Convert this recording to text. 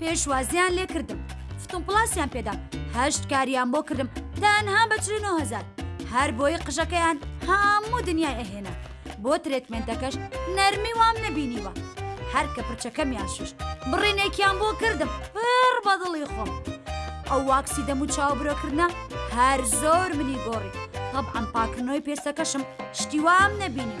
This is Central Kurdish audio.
پێشوازیان لێ کردم فتم پلاسیان پێدام هەشت کاریان بۆ کردم تەنها بە 9هزار هەر بۆی قژەکەیان هەموو دنیای ئەهێنا بۆ ترێتمنتەکەش نەرمی وام نەبینیوە هەر کە پرچەکەمیان شوشت بڕینێکیان بۆ کردم پڕ بەدڵی خۆم ئەو واکسی دەم و چاو برۆکردە هەر زۆر منی گۆڕی هەب ئەم پاکردنەوەی پێستەکەشم شتیوام نەبینی